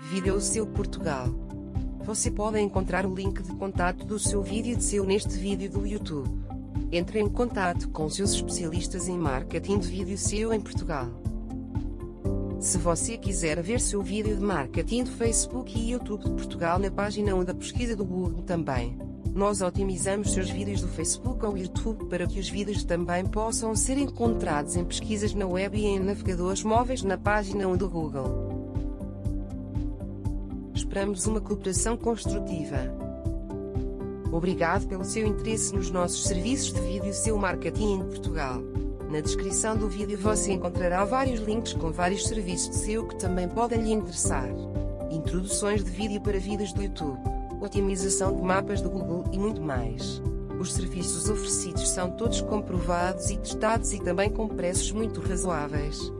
Vídeo Seu Portugal. Você pode encontrar o link de contato do seu vídeo de seu neste vídeo do YouTube. Entre em contato com seus especialistas em marketing de vídeo seu em Portugal. Se você quiser ver seu vídeo de marketing do Facebook e YouTube de Portugal na página 1 da pesquisa do Google também. Nós otimizamos seus vídeos do Facebook ou YouTube para que os vídeos também possam ser encontrados em pesquisas na web e em navegadores móveis na página 1 do Google. Esperamos uma cooperação construtiva. Obrigado pelo seu interesse nos nossos serviços de vídeo seu marketing em Portugal. Na descrição do vídeo você encontrará vários links com vários serviços de SEO que também podem lhe interessar. Introduções de vídeo para vídeos do YouTube, otimização de mapas do Google e muito mais. Os serviços oferecidos são todos comprovados e testados e também com preços muito razoáveis.